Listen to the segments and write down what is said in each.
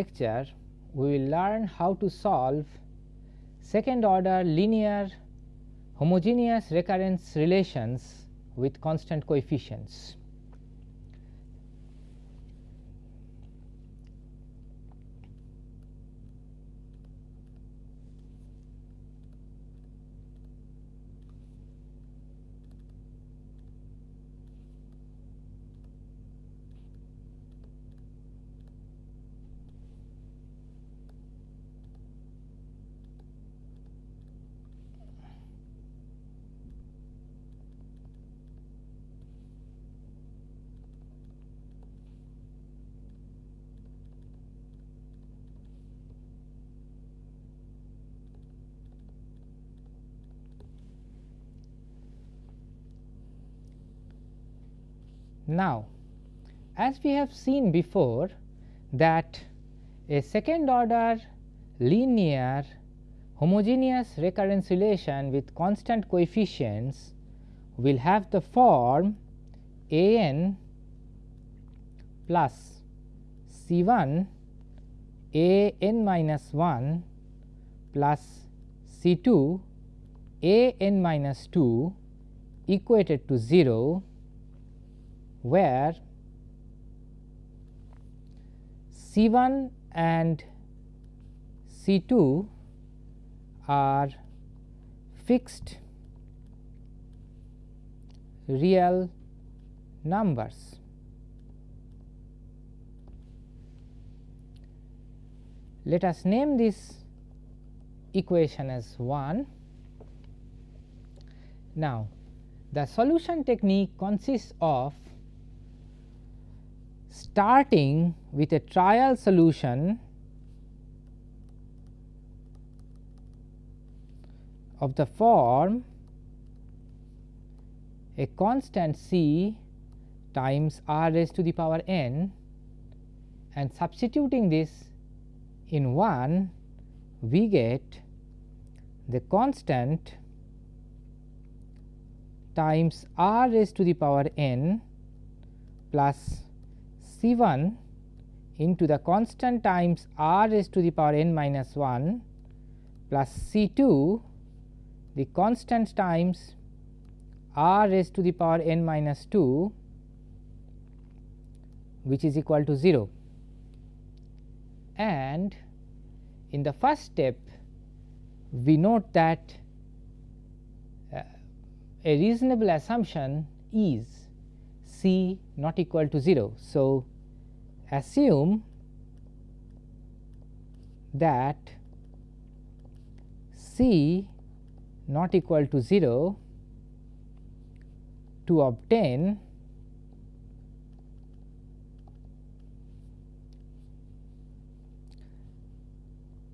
Lecture, we will learn how to solve second order linear homogeneous recurrence relations with constant coefficients. Now, as we have seen before that a second order linear homogeneous recurrence relation with constant coefficients will have the form a n plus C 1 a n minus 1 plus C 2 a n minus 2 equated to 0 where C 1 and C 2 are fixed real numbers. Let us name this equation as 1. Now, the solution technique consists of starting with a trial solution of the form a constant c times r raised to the power n and substituting this in 1 we get the constant times r raised to the power n plus C 1 into the constant times r raised to the power n minus 1 plus C 2 the constant times r raised to the power n minus 2 which is equal to 0 and in the first step we note that uh, a reasonable assumption is c not equal to 0. So, assume that c not equal to 0 to obtain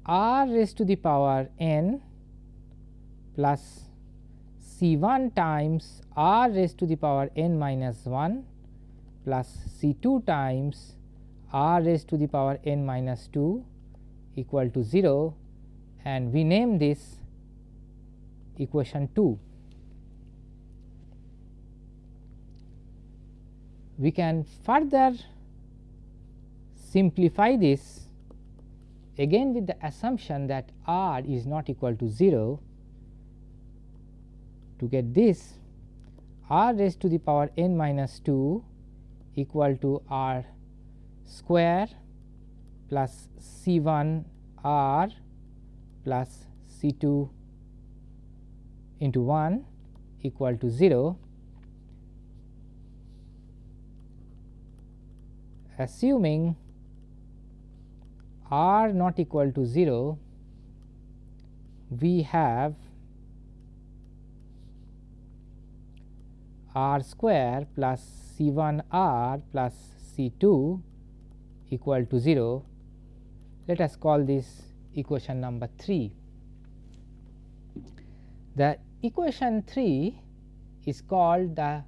r raised to the power n plus C 1 times r raised to the power n minus 1 plus C 2 times r raised to the power n minus 2 equal to 0 and we name this equation 2. We can further simplify this again with the assumption that r is not equal to 0 to get this r raised to the power n minus 2 equal to r square plus C 1 r plus C 2 into 1 equal to 0 assuming r not equal to 0 we have r square plus C 1 r plus C 2 equal to 0. Let us call this equation number 3. The equation 3 is called the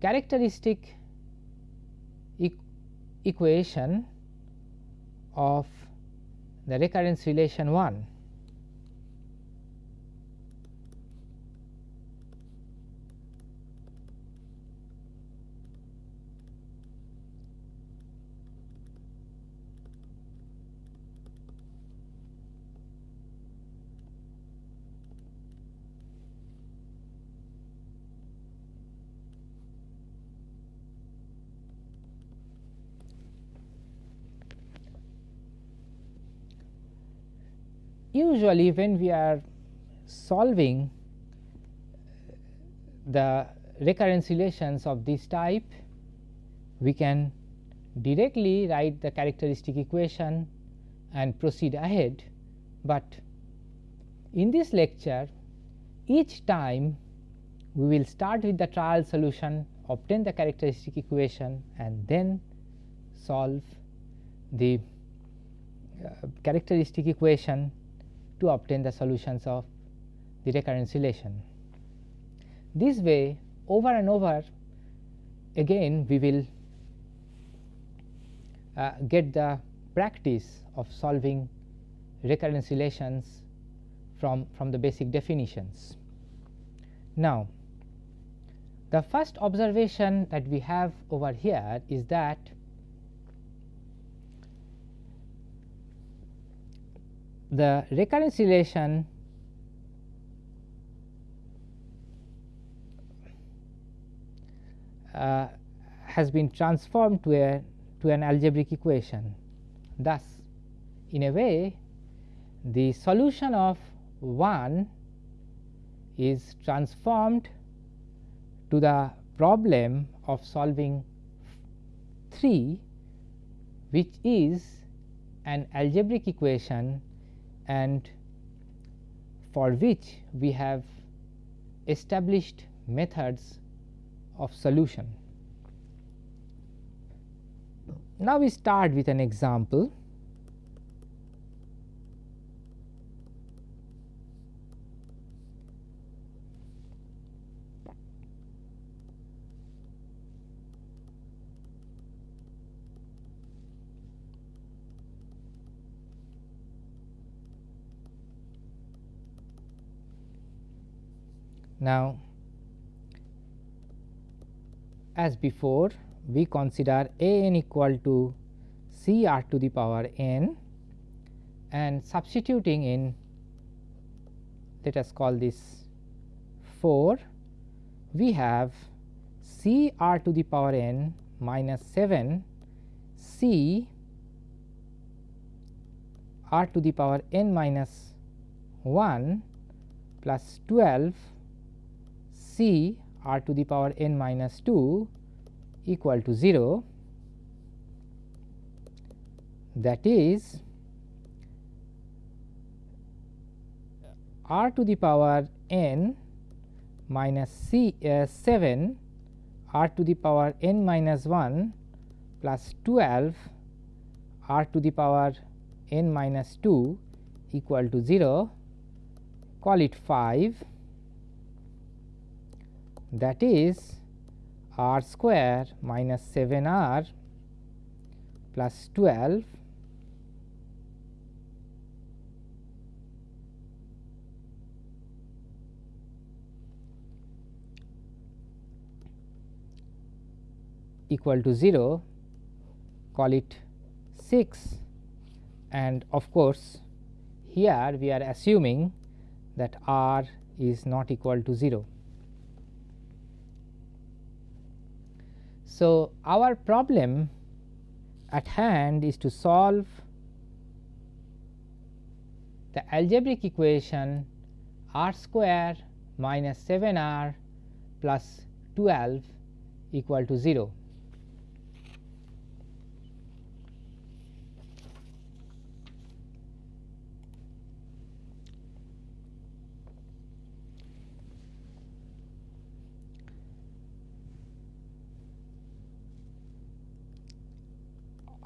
characteristic e equation of the recurrence relation 1. Usually when we are solving the recurrence relations of this type, we can directly write the characteristic equation and proceed ahead, but in this lecture each time we will start with the trial solution, obtain the characteristic equation and then solve the uh, characteristic equation to obtain the solutions of the recurrence relation. This way over and over again we will uh, get the practice of solving recurrence relations from, from the basic definitions. Now, the first observation that we have over here is that the recurrence relation uh, has been transformed to a to an algebraic equation. Thus, in a way the solution of 1 is transformed to the problem of solving 3 which is an algebraic equation and for which we have established methods of solution. Now, we start with an example. Now, as before we consider a n equal to c r to the power n and substituting in let us call this 4 we have c r to the power n minus 7 c r to the power n minus 1 plus 12 c r to the power n minus 2 equal to 0 that is r to the power n minus c uh, 7 r to the power n minus 1 plus 12 r to the power n minus 2 equal to 0 call it 5 that is r square minus 7 r plus 12 equal to 0 call it 6 and of course here we are assuming that r is not equal to 0. So, our problem at hand is to solve the algebraic equation r square minus 7 r plus 12 equal to 0.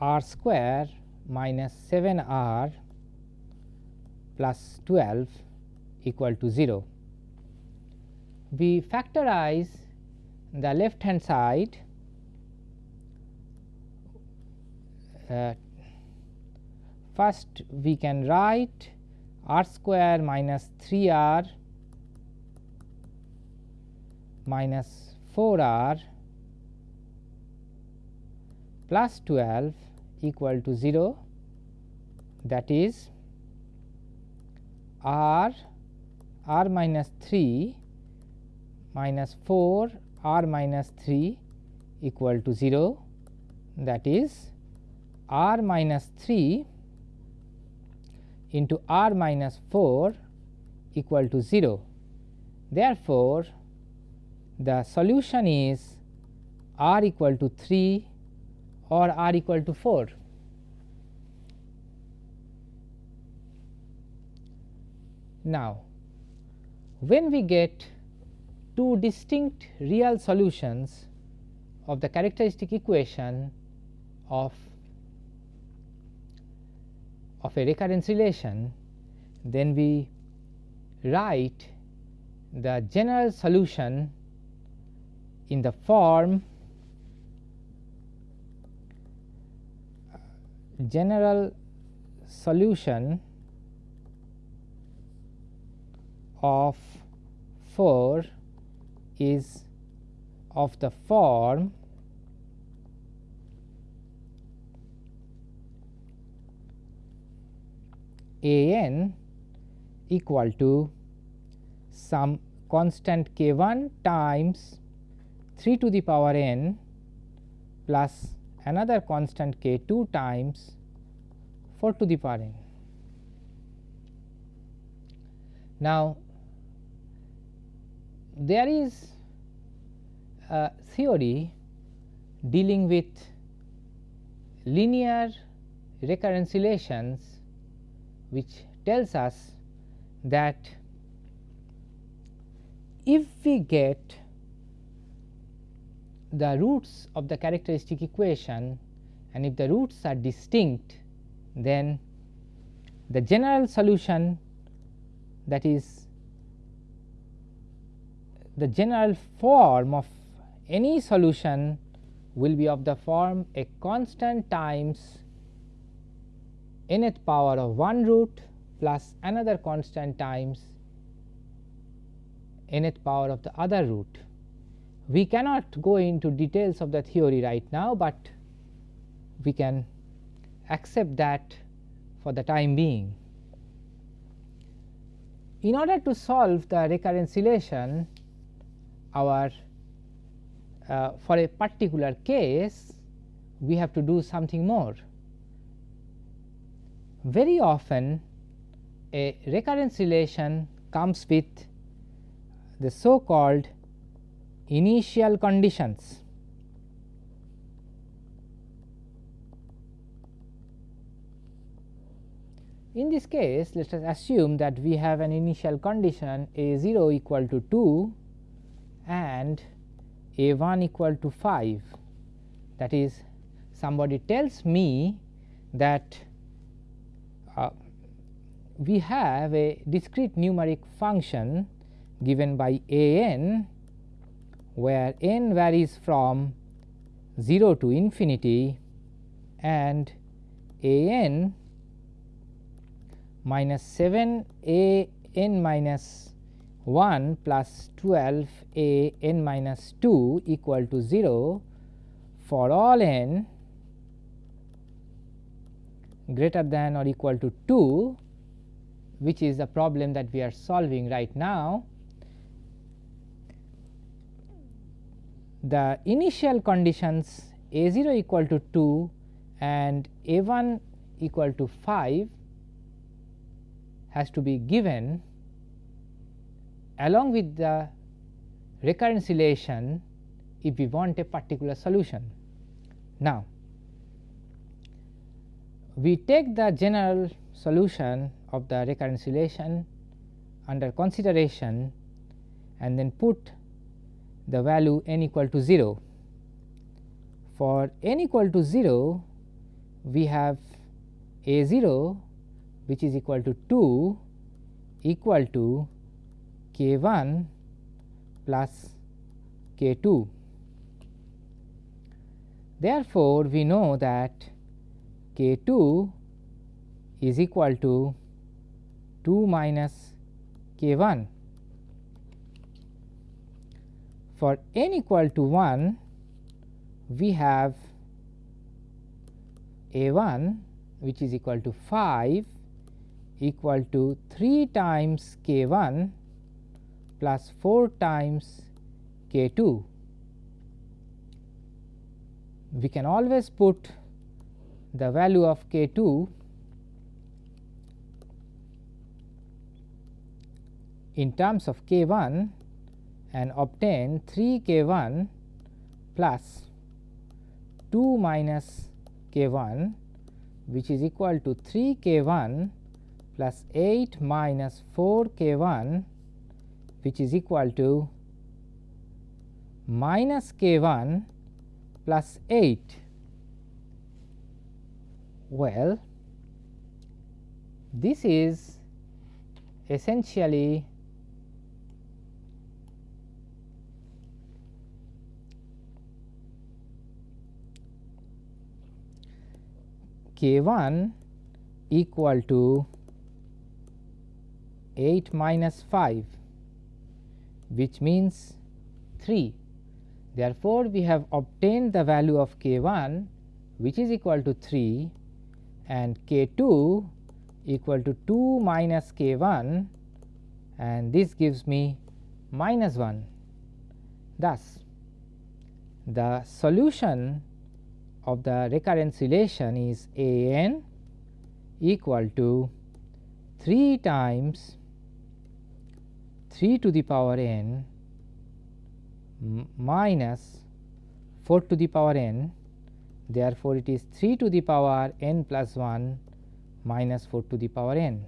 R square minus 7 r plus 12 equal to 0. We factorize the left hand side uh, first we can write r square minus 3 r minus 4 r plus 12 equal to 0 that is r r minus 3 minus 4 r minus 3 equal to 0 that is r minus 3 into r minus 4 equal to 0. Therefore, the solution is r equal to 3 or r equal to 4. Now, when we get two distinct real solutions of the characteristic equation of of a recurrence relation, then we write the general solution in the form general solution of 4 is of the form a n equal to some constant k 1 times 3 to the power n plus another constant k 2 times 4 to the power n. Now, there is a theory dealing with linear recurrence relations which tells us that if we get the roots of the characteristic equation and if the roots are distinct then the general solution that is the general form of any solution will be of the form a constant times nth power of one root plus another constant times nth power of the other root. We cannot go into details of the theory right now, but we can accept that for the time being. In order to solve the recurrence relation, our uh, for a particular case, we have to do something more. Very often, a recurrence relation comes with the so called initial conditions. In this case, let us assume that we have an initial condition a 0 equal to 2 and a 1 equal to 5. That is, somebody tells me that uh, we have a discrete numeric function given by a n where n varies from 0 to infinity and a n minus 7 a n minus 1 plus 12 a n minus 2 equal to 0 for all n greater than or equal to 2 which is the problem that we are solving right now. The initial conditions a 0 equal to 2 and a 1 equal to 5 has to be given along with the recurrence relation if we want a particular solution. Now, we take the general solution of the recurrence relation under consideration and then put the value n equal to 0. For n equal to 0, we have a 0 which is equal to 2 equal to k 1 plus k 2. Therefore, we know that k 2 is equal to 2 minus k 1. For n equal to 1, we have a 1 which is equal to 5 equal to 3 times k 1 plus 4 times k 2. We can always put the value of k 2 in terms of k 1 and obtain 3 k 1 plus 2 minus k 1 which is equal to 3 k 1 plus 8 minus 4 k 1 which is equal to minus k 1 plus 8. Well, this is essentially k 1 equal to 8 minus 5 which means 3. Therefore, we have obtained the value of k 1 which is equal to 3 and k 2 equal to 2 minus k 1 and this gives me minus 1. Thus, the solution of the recurrence relation is a n equal to 3 times 3 to the power n minus 4 to the power n therefore, it is 3 to the power n plus 1 minus 4 to the power n.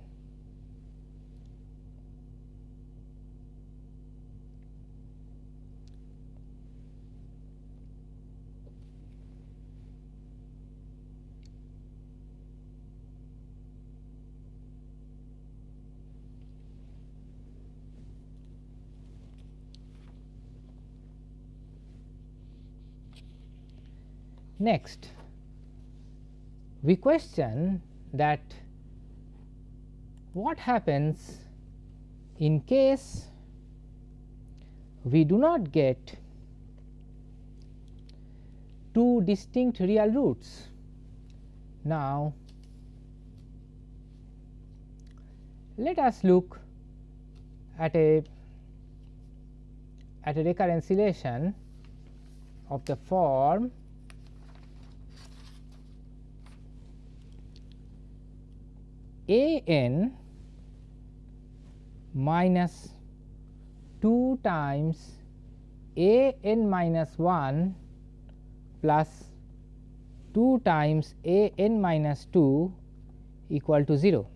Next, we question that what happens in case we do not get two distinct real roots. Now, let us look at a at a recurrence relation of the form a n minus 2 times a n minus 1 plus 2 times a n minus 2 equal to 0.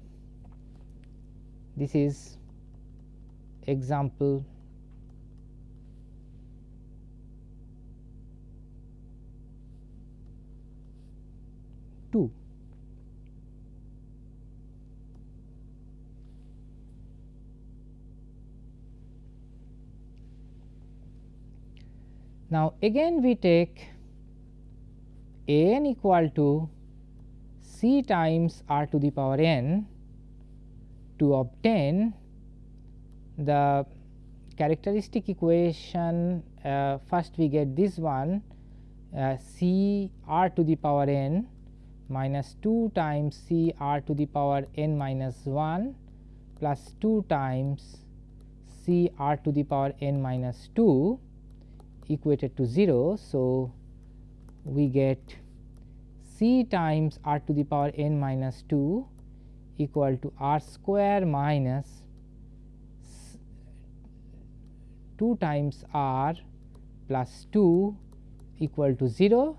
This is example 2. Now, again we take a n equal to c times r to the power n to obtain the characteristic equation uh, first we get this one uh, c r to the power n minus 2 times c r to the power n minus 1 plus 2 times c r to the power n minus 2 equated to 0. So, we get c times r to the power n minus 2 equal to r square minus 2 times r plus 2 equal to 0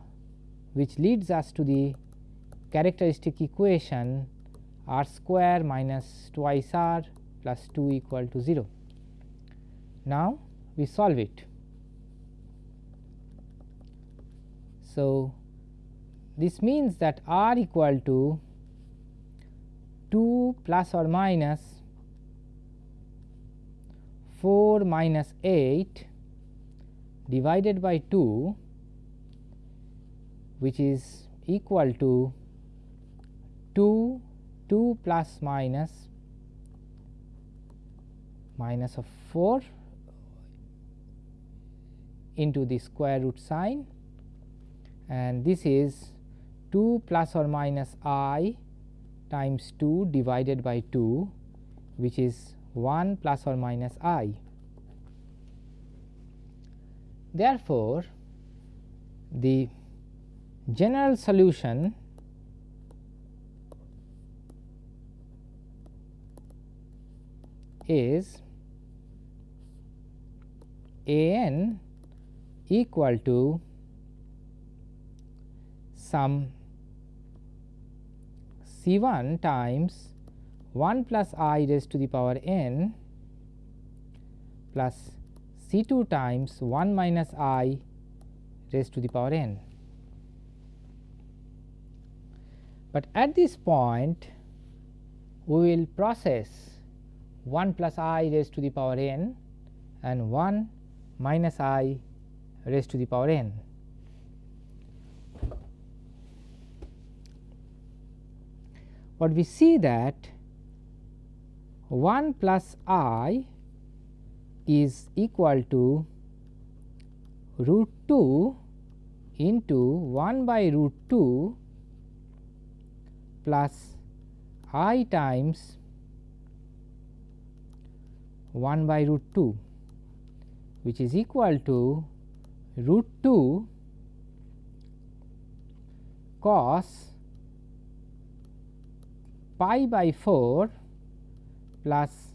which leads us to the characteristic equation r square minus twice r plus 2 equal to 0. Now, we solve it. So, this means that r equal to 2 plus or minus 4 minus 8 divided by 2 which is equal to 2 2 plus minus minus of 4 into the square root sign and this is 2 plus or minus i times 2 divided by 2 which is 1 plus or minus i. Therefore, the general solution is a n equal to some C 1 times 1 plus i raised to the power n plus C 2 times 1 minus i raised to the power n. But at this point we will process 1 plus i raised to the power n and 1 minus i raised to the power n. But we see that 1 plus i is equal to root 2 into 1 by root 2 plus i times 1 by root 2 which is equal to root 2 cos pi by 4 plus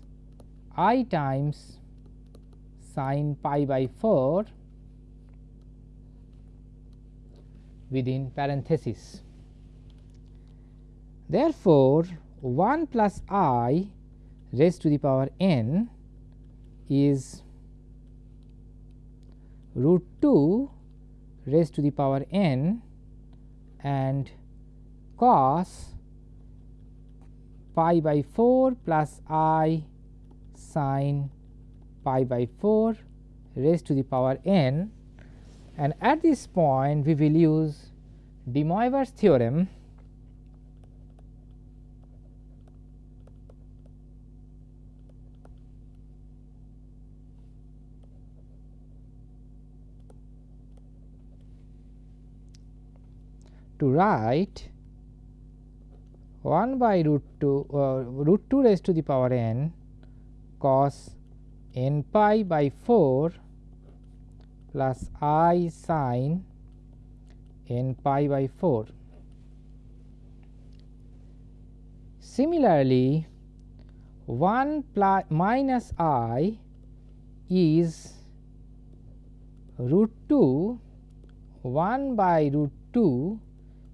i times sin pi by 4 within parenthesis. Therefore, 1 plus i raised to the power n is root 2 raised to the power n and cos pi by 4 plus i sin pi by 4 raised to the power n. And at this point we will use De Moivre's theorem. To write 1 by root 2 uh, root 2 raised to the power n cos n pi by 4 plus i sin n pi by 4. Similarly, 1 plus minus i is root 2 1 by root 2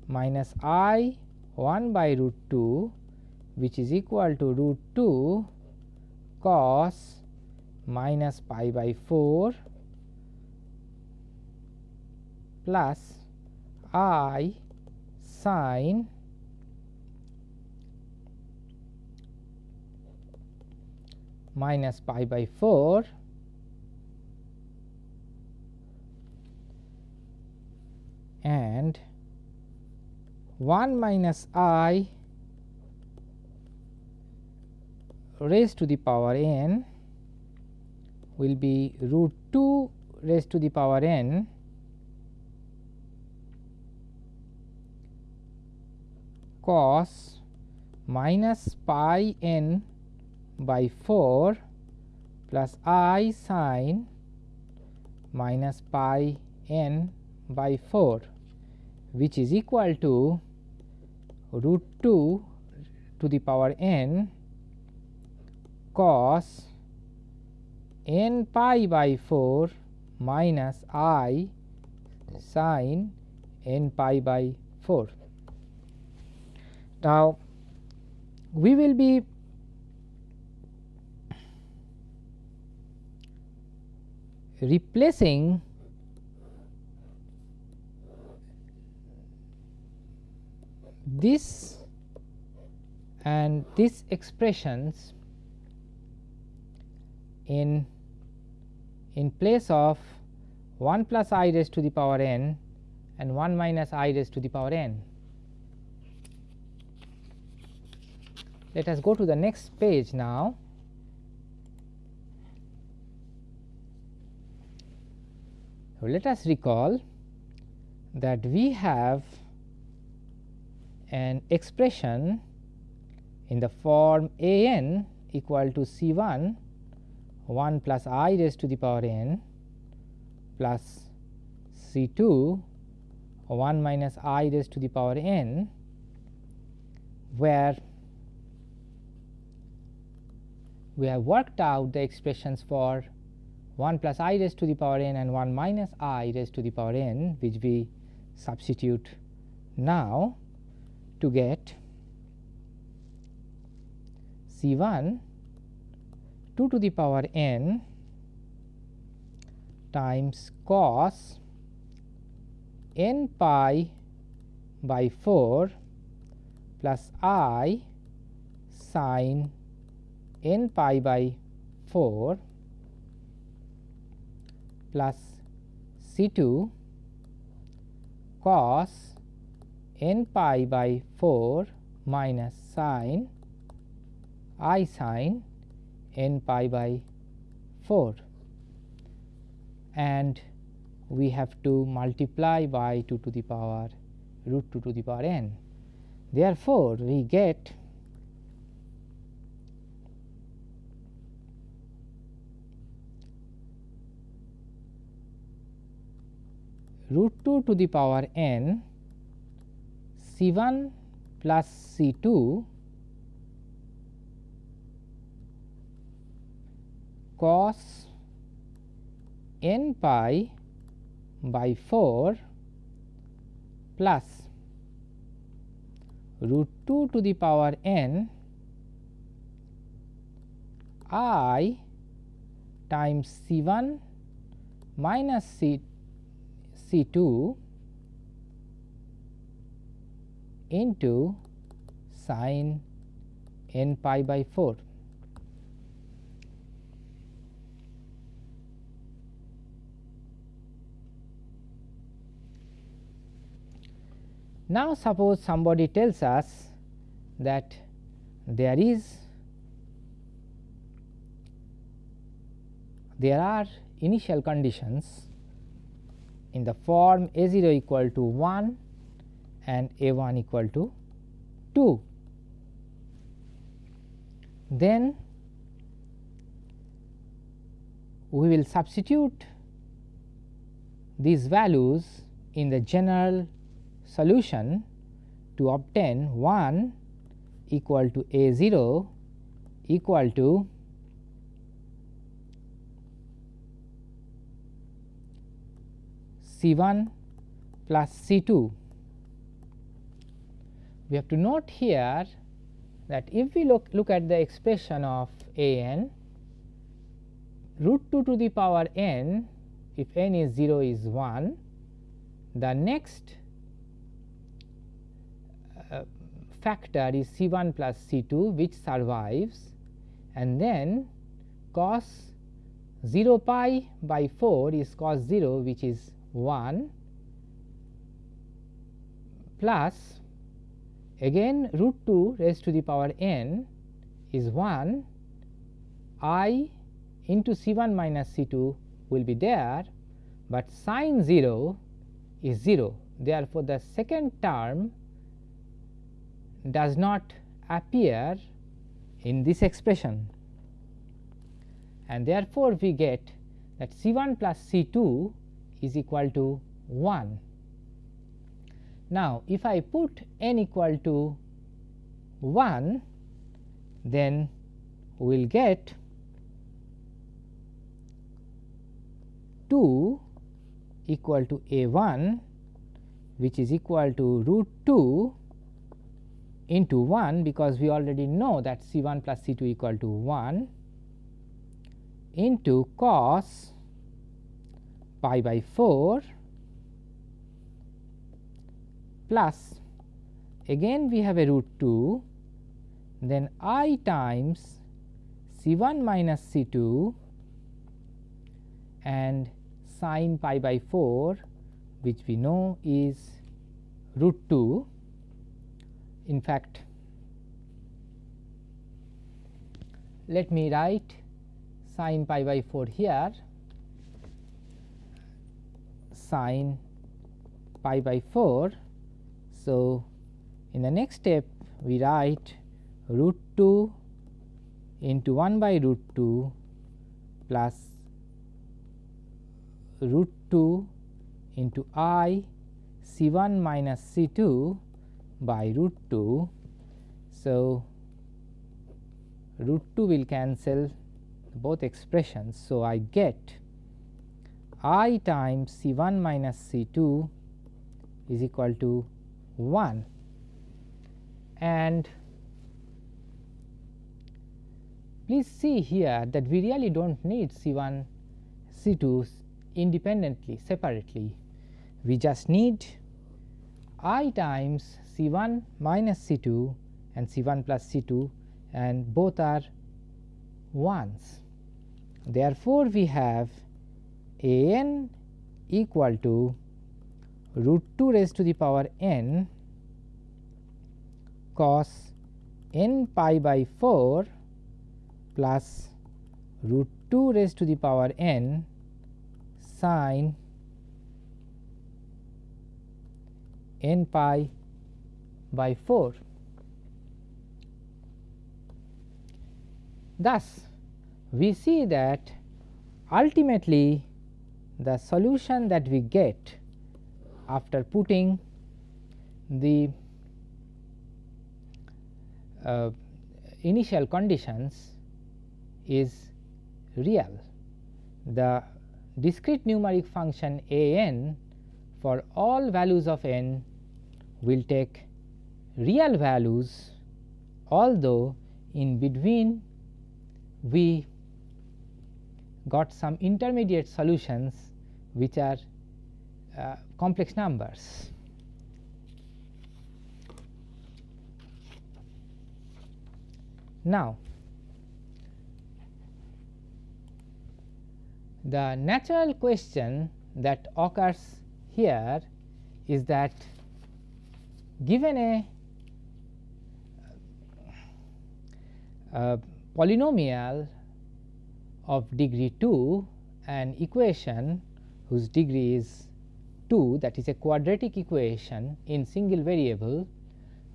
minus i 1 by root 2 which is equal to root 2 cos minus pi by 4 plus i sin minus pi by 4 and 1 minus i raised to the power n will be root 2 raised to the power n cos minus pi n by 4 plus i sin minus pi n by 4 which is equal to root 2 to the power n cos n pi by 4 minus i sin n pi by 4. Now, we will be replacing this and these expressions in in place of 1 plus i raised to the power n and 1 minus i raised to the power n. Let us go to the next page now. Let us recall that we have an expression in the form a n equal to C 1 1 plus i raised to the power n plus C 2 1 minus i raised to the power n where we have worked out the expressions for 1 plus i raised to the power n and 1 minus i raised to the power n which we substitute now to get C 1 2 to the power n times cos n pi by 4 plus i sin n pi by 4 plus C 2 cos n pi by 4 minus sin i sin n pi by 4 and we have to multiply by 2 to the power root 2 to the power n. Therefore, we get root 2 to the power n C 1 plus C 2 cos n pi by 4 plus root 2 to the power n i times C 1 minus C C 2 into sin n pi by 4. Now, suppose somebody tells us that there is there are initial conditions in the form a 0 equal to 1 and a 1 equal to 2. Then we will substitute these values in the general solution to obtain 1 equal to a 0 equal to C 1 plus C 2. We have to note here that if we look, look at the expression of a n root 2 to the power n if n is 0 is 1 the next uh, factor is C 1 plus C 2 which survives and then cos 0 pi by 4 is cos 0 which is 1 plus again root 2 raised to the power n is 1 i into C 1 minus C 2 will be there, but sin 0 is 0. Therefore, the second term does not appear in this expression and therefore, we get that C 1 plus C 2 is equal to 1. Now, if I put n equal to 1 then we will get 2 equal to a 1 which is equal to root 2 into 1 because we already know that C 1 plus C 2 equal to 1 into cos pi by 4 plus again we have a root 2 then i times C 1 minus C 2 and sin pi by 4 which we know is root 2. In fact, let me write sin pi by 4 here sin pi by 4. So, in the next step we write root 2 into 1 by root 2 plus root 2 into i C 1 minus C 2 by root 2. So, root 2 will cancel both expressions. So, I get i times C 1 minus C 2 is equal to 1 and please see here that we really do not need C 1 C 2 independently separately we just need i times C 1 minus C 2 and C 1 plus C 2 and both are 1s. Therefore, we have a n equal to root 2 raised to the power n cos n pi by 4 plus root 2 raised to the power n sin n pi by 4. Thus, we see that ultimately the solution that we get after putting the uh, initial conditions is real. The discrete numeric function a n for all values of n will take real values although in between we got some intermediate solutions which are uh, complex numbers. Now, the natural question that occurs here is that given a polynomial of degree 2 an equation whose degree is 2 that is a quadratic equation in single variable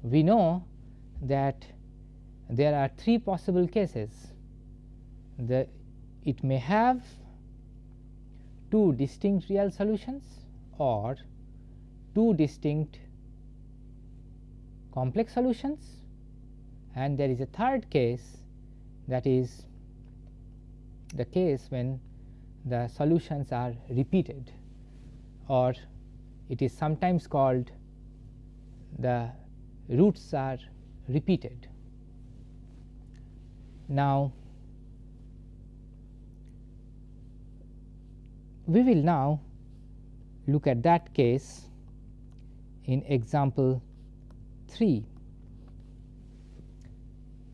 we know that there are three possible cases. The it may have two distinct real solutions or two distinct complex solutions and there is a third case that is the case when the solutions are repeated or it is sometimes called the roots are repeated. Now, we will now look at that case in example 3.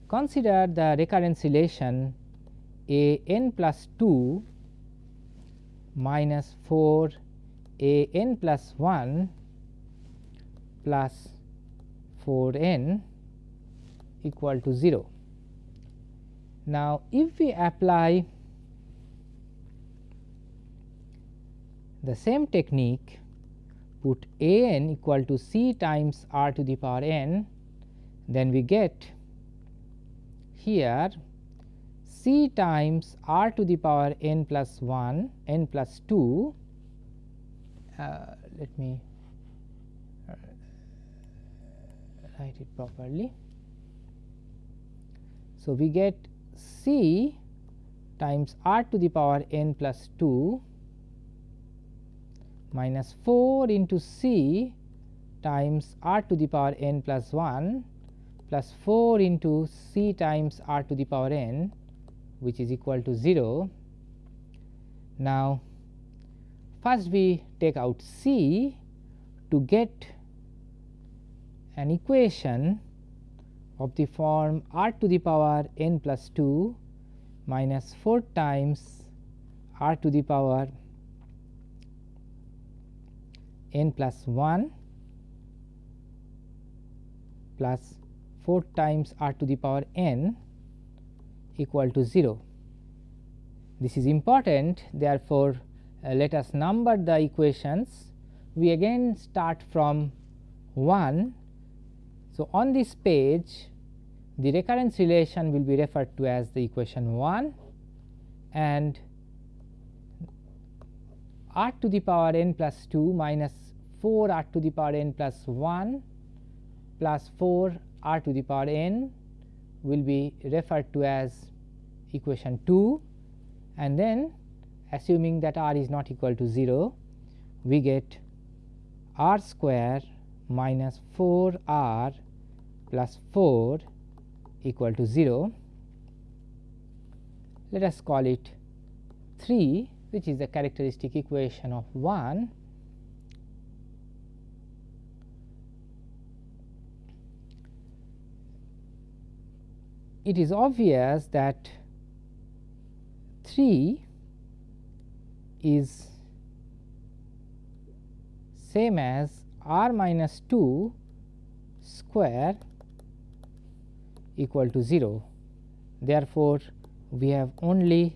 Consider the recurrence relation a n plus 2 minus 4 a n plus 1 plus 4 n equal to 0. Now, if we apply the same technique put a n equal to c times r to the power n then we get here c times r to the power n plus 1 n plus 2 uh, let me uh, write it properly. So, we get c times r to the power n plus 2 minus 4 into c times r to the power n plus 1 plus 4 into c times r to the power n which is equal to 0. Now, first we take out c to get an equation of the form r to the power n plus 2 minus 4 times r to the power n plus 1 plus 4 times r to the power n equal to 0. This is important therefore, uh, let us number the equations we again start from 1. So, on this page the recurrence relation will be referred to as the equation 1 and r to the power n plus 2 minus 4 r to the power n plus 1 plus 4 r to the power n will be referred to as equation 2 and then assuming that r is not equal to 0 we get r square minus 4 r plus 4 equal to 0. Let us call it 3 which is the characteristic equation of 1 it is obvious that 3 is same as r minus 2 square equal to 0. Therefore, we have only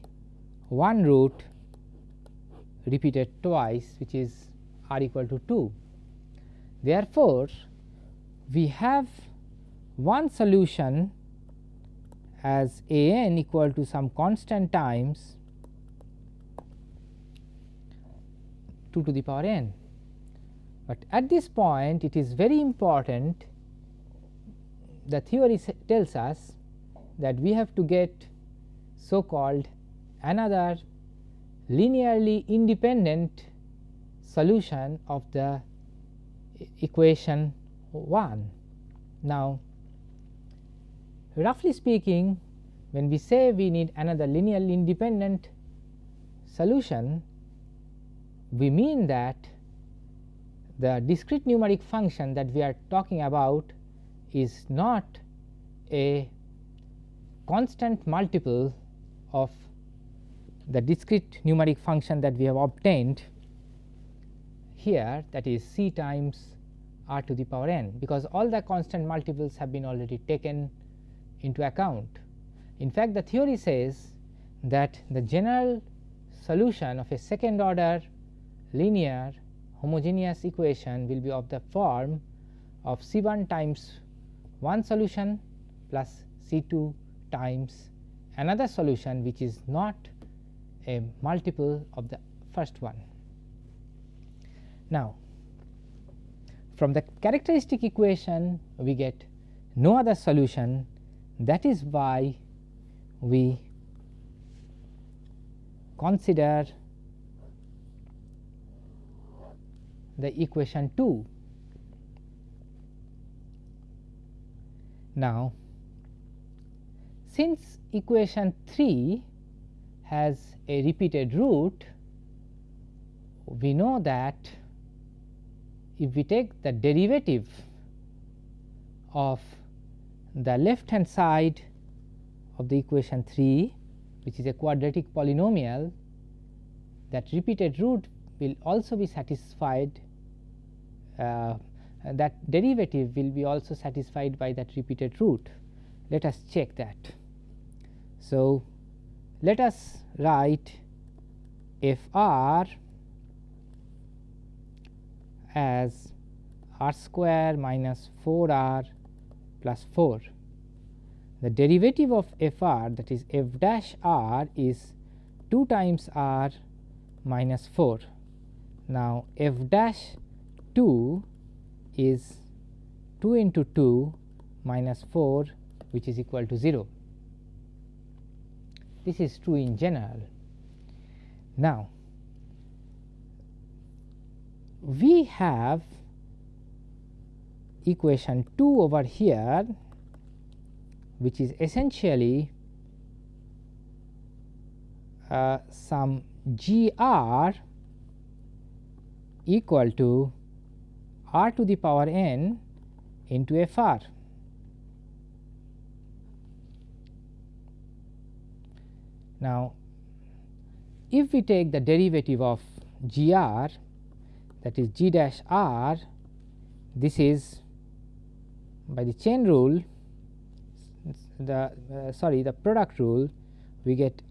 one root repeated twice which is r equal to 2. Therefore, we have one solution as a n equal to some constant times 2 to the power n. But at this point it is very important the theory tells us that we have to get so called another linearly independent solution of the equation 1. Now, roughly speaking when we say we need another linearly independent solution, we mean that the discrete numeric function that we are talking about is not a constant multiple of the discrete numeric function that we have obtained here that is c times r to the power n because all the constant multiples have been already taken into account. In fact, the theory says that the general solution of a second order linear homogeneous equation will be of the form of C 1 times one solution plus C 2 times another solution which is not a multiple of the first one. Now, from the characteristic equation we get no other solution that is why we consider the equation 2. Now, since equation 3 has a repeated root, we know that if we take the derivative of the left hand side of the equation 3 which is a quadratic polynomial that repeated root will also be satisfied Uh, that derivative will be also satisfied by that repeated root. Let us check that. So, let us write f r as r square minus 4 r plus 4. The derivative of f r that is f dash r is 2 times r minus 4. Now, f dash 2 is 2 into 2 minus 4 which is equal to 0. This is true in general. Now, we have equation 2 over here which is essentially uh, some g r equal to r to the power n into f r. Now, if we take the derivative of g r that is g dash r this is by the chain rule the uh, sorry the product rule we get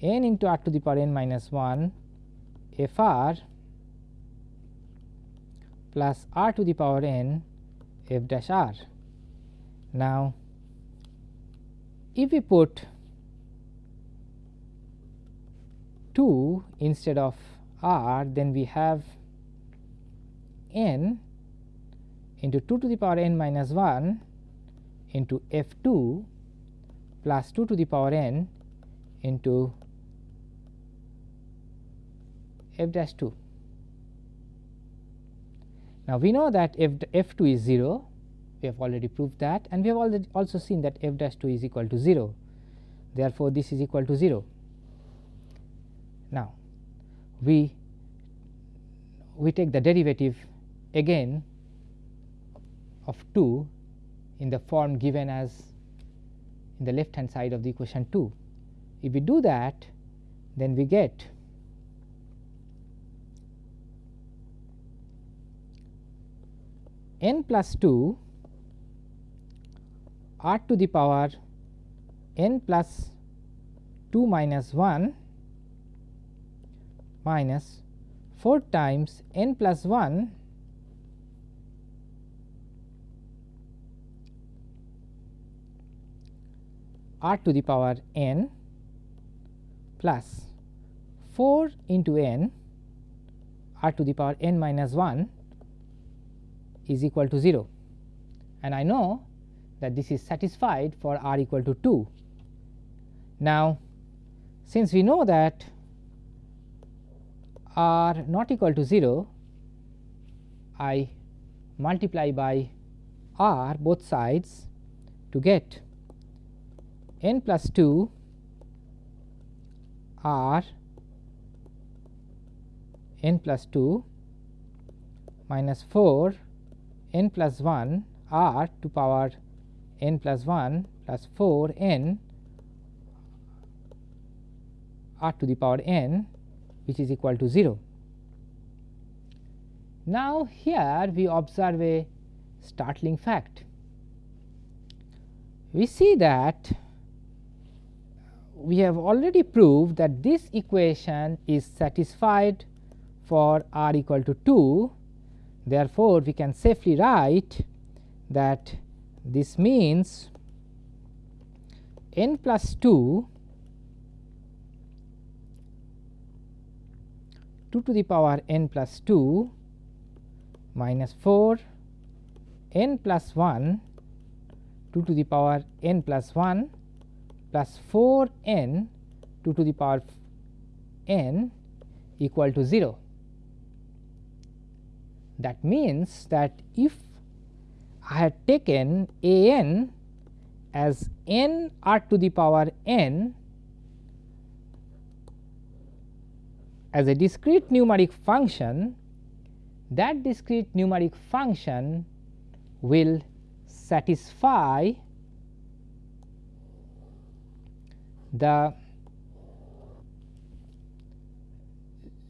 n into r to the power n minus 1 f r plus r to the power n f dash r. Now, if we put 2 instead of r then we have n into 2 to the power n minus 1 into f 2 plus 2 to the power n into f dash 2. Now, we know that f, f 2 is 0 we have already proved that and we have already also seen that f dash 2 is equal to 0 therefore, this is equal to 0. Now, we we take the derivative again of 2 in the form given as in the left hand side of the equation 2. If we do that then we get n plus 2 r to the power n plus 2 minus 1 minus 4 times n plus 1 r to the power n plus 4 into n r to the power n minus 1 is equal to 0 and I know that this is satisfied for r equal to 2. Now, since we know that r not equal to 0, I multiply by r both sides to get n plus 2 r n plus 2 minus 4 n plus 1 r to power n plus 1 plus 4 n r to the power n which is equal to 0. Now, here we observe a startling fact. We see that we have already proved that this equation is satisfied for r equal to 2. Therefore, we can safely write that this means n plus 2 2 to the power n plus 2 minus 4 n plus 1 2 to the power n plus 1 plus 4 n 2 to the power n equal to 0. That means that if I had taken a n as n r to the power n as a discrete numeric function, that discrete numeric function will satisfy the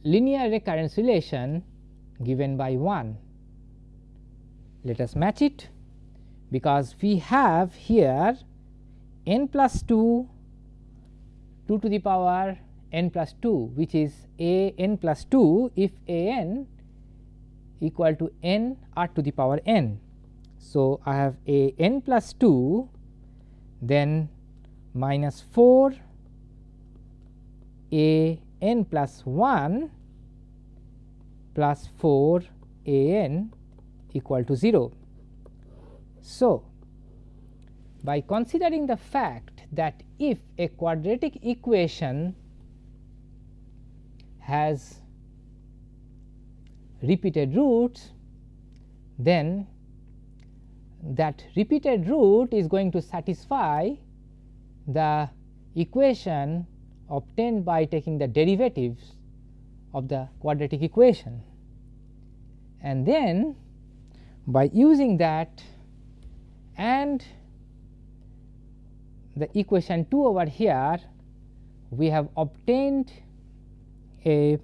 linear recurrence relation given by 1 let us match it because we have here n plus 2 2 to the power n plus 2 which is a n plus 2 if a n equal to n r to the power n. So, I have a n plus 2 then minus 4 a n plus 1 plus 4 a n equal to 0. So, by considering the fact that if a quadratic equation has repeated roots, then that repeated root is going to satisfy the equation obtained by taking the derivatives of the quadratic equation. And then by using that and the equation 2 over here we have obtained a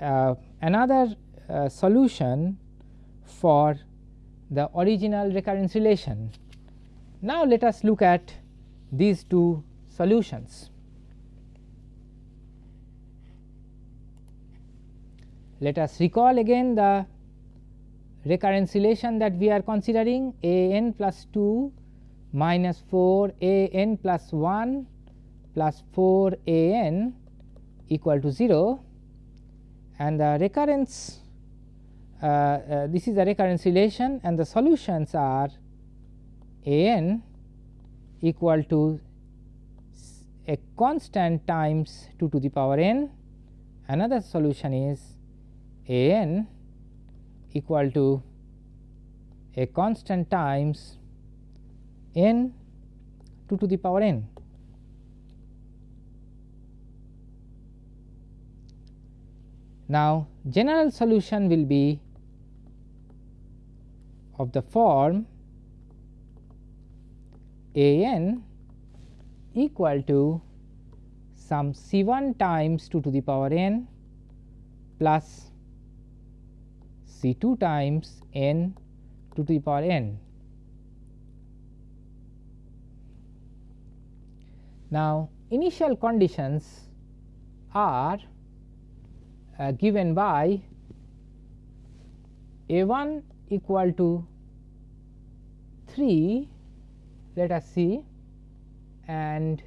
uh, another uh, solution for the original recurrence relation. Now, let us look at these two solutions. Let us recall again the recurrence relation that we are considering a n plus 2 minus 4 a n plus 1 plus 4 a n equal to 0 and the recurrence uh, uh, this is the recurrence relation and the solutions are a n equal to a constant times 2 to the power n. Another solution is a n equal to a constant times n 2 to the power n. Now, general solution will be of the form a n equal to some C 1 times 2 to the power n plus C 2 times n 2 to the power n. Now, initial conditions are uh, given by a 1 equal to 3 let us see and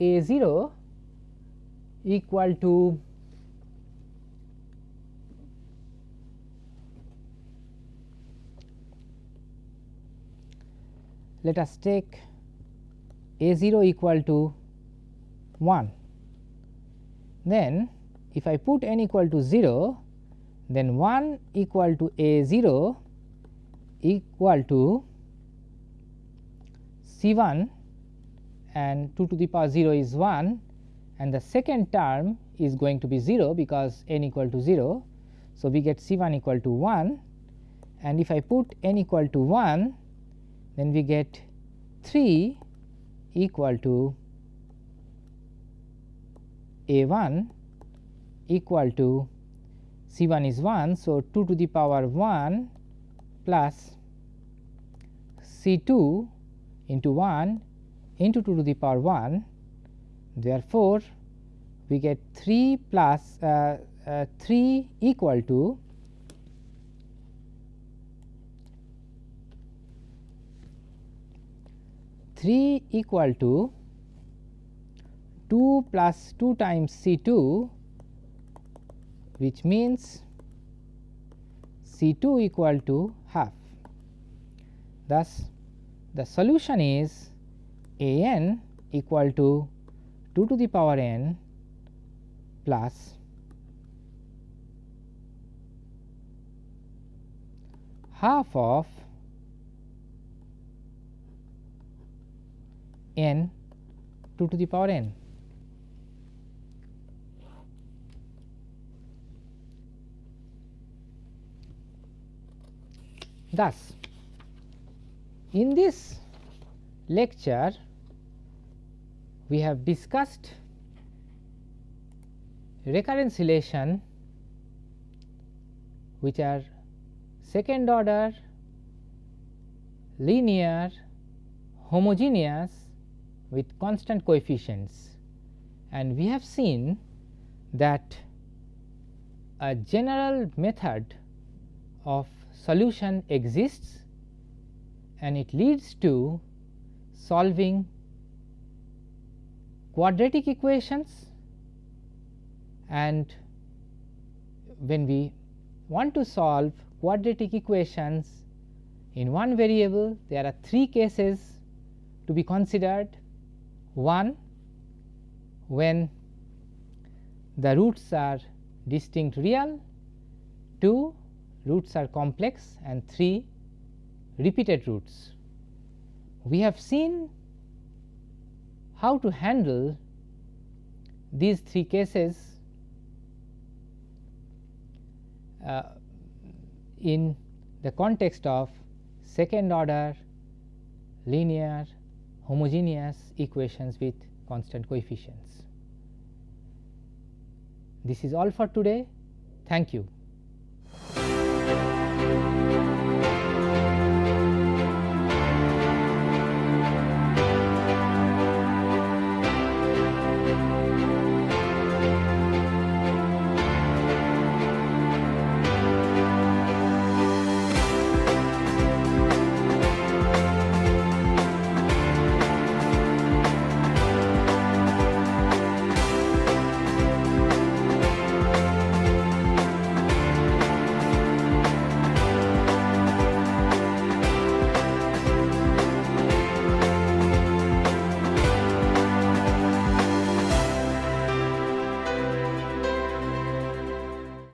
a 0 equal to let us take a 0 equal to 1 then if I put n equal to 0 then 1 equal to a 0 equal to C 1 and 2 to the power 0 is 1 and the second term is going to be 0 because n equal to 0. So, we get C 1 equal to 1 and if I put n equal to 1 then we get 3 equal to a 1 equal to C 1 is 1. So, 2 to the power 1 plus C 2 into 1 into 2 to the power 1. Therefore, we get 3 plus uh, uh, 3 equal to three equal to 2 plus 2 times C 2 which means C 2 equal to half. Thus, the solution is a n equal to 2 to the power n plus half of n 2 to the power n. Thus, in this lecture we have discussed recurrence relation which are second order linear homogeneous with constant coefficients. And we have seen that a general method of solution exists and it leads to solving quadratic equations. And when we want to solve quadratic equations in one variable there are three cases to be considered one when the roots are distinct real, 2 roots are complex and 3 repeated roots. We have seen how to handle these three cases uh, in the context of second order linear homogeneous equations with constant coefficients. This is all for today. Thank you.